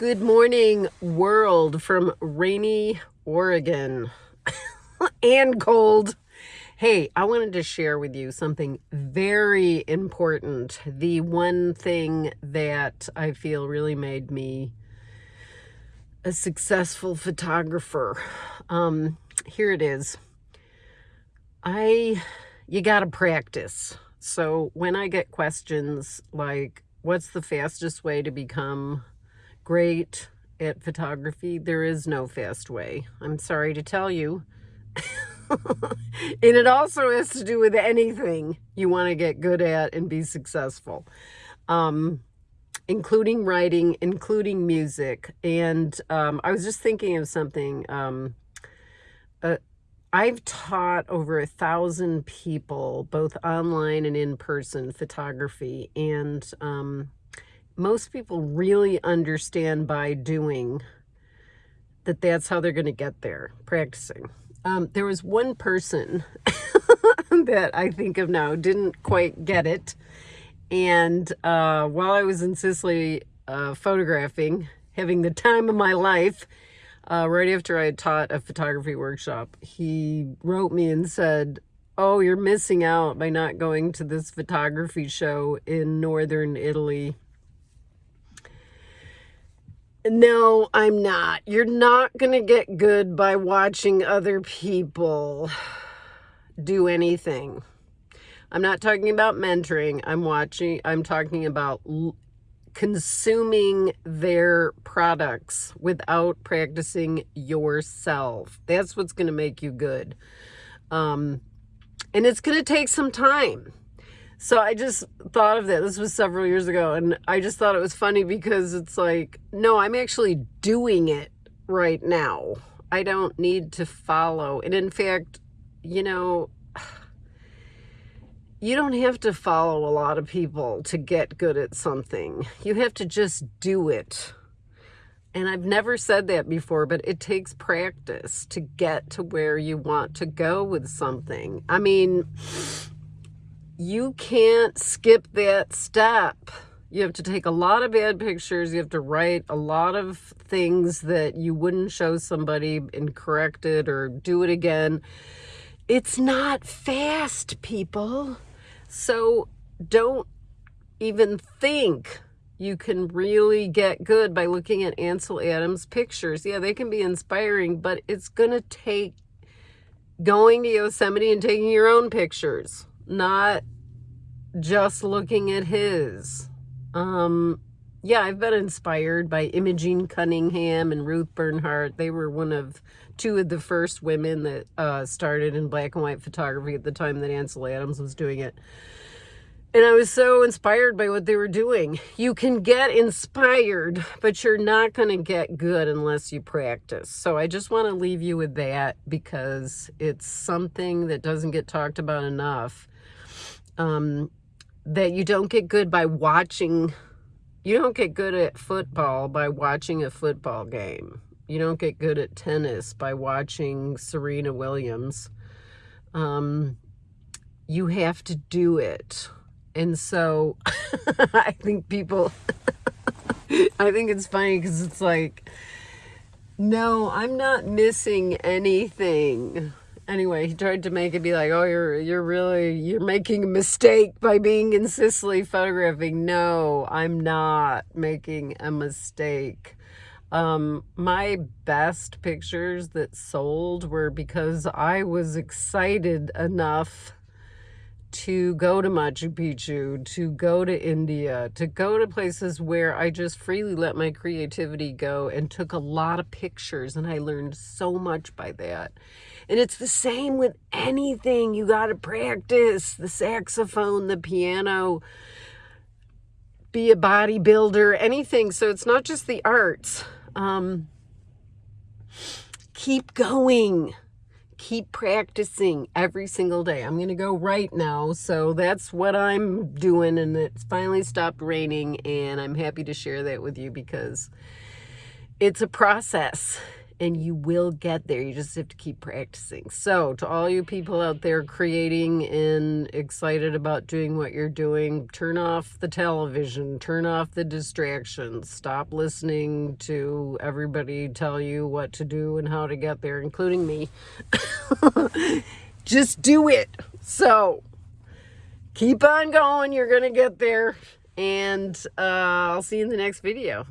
Good morning, world from rainy Oregon and cold. Hey, I wanted to share with you something very important. The one thing that I feel really made me a successful photographer. Um, here it is. I, you got to practice. So when I get questions like, what's the fastest way to become great at photography. There is no fast way. I'm sorry to tell you. and it also has to do with anything you want to get good at and be successful. Um, including writing, including music. And um, I was just thinking of something. Um, uh, I've taught over a thousand people, both online and in person, photography. And um, most people really understand by doing that that's how they're going to get there, practicing. Um, there was one person that I think of now didn't quite get it. And uh, while I was in Sicily uh, photographing, having the time of my life, uh, right after I had taught a photography workshop, he wrote me and said, oh, you're missing out by not going to this photography show in northern Italy no, I'm not. You're not going to get good by watching other people do anything. I'm not talking about mentoring. I'm watching, I'm talking about consuming their products without practicing yourself. That's what's going to make you good. Um, and it's going to take some time. So I just thought of that. This was several years ago. And I just thought it was funny because it's like, no, I'm actually doing it right now. I don't need to follow. And in fact, you know, you don't have to follow a lot of people to get good at something. You have to just do it. And I've never said that before, but it takes practice to get to where you want to go with something. I mean, you can't skip that step. You have to take a lot of bad pictures. You have to write a lot of things that you wouldn't show somebody and correct it or do it again. It's not fast, people. So don't even think you can really get good by looking at Ansel Adams pictures. Yeah, they can be inspiring, but it's going to take going to Yosemite and taking your own pictures not just looking at his. Um, yeah, I've been inspired by Imogen Cunningham and Ruth Bernhard. They were one of two of the first women that uh, started in black and white photography at the time that Ansel Adams was doing it. And I was so inspired by what they were doing. You can get inspired, but you're not going to get good unless you practice. So I just want to leave you with that because it's something that doesn't get talked about enough um, that you don't get good by watching, you don't get good at football by watching a football game. You don't get good at tennis by watching Serena Williams. Um, you have to do it. And so I think people, I think it's funny because it's like, no, I'm not missing anything anyway, he tried to make it be like, oh, you're you're really you're making a mistake by being in Sicily photographing. No, I'm not making a mistake. Um, my best pictures that sold were because I was excited enough to go to Machu Picchu, to go to India, to go to places where I just freely let my creativity go and took a lot of pictures and I learned so much by that. And it's the same with anything. You got to practice the saxophone, the piano, be a bodybuilder, anything. So it's not just the arts. Um, keep going keep practicing every single day. I'm going to go right now. So that's what I'm doing. And it's finally stopped raining. And I'm happy to share that with you because it's a process. And you will get there. You just have to keep practicing. So, to all you people out there creating and excited about doing what you're doing, turn off the television, turn off the distractions, stop listening to everybody tell you what to do and how to get there, including me. just do it. So, keep on going. You're going to get there. And uh, I'll see you in the next video.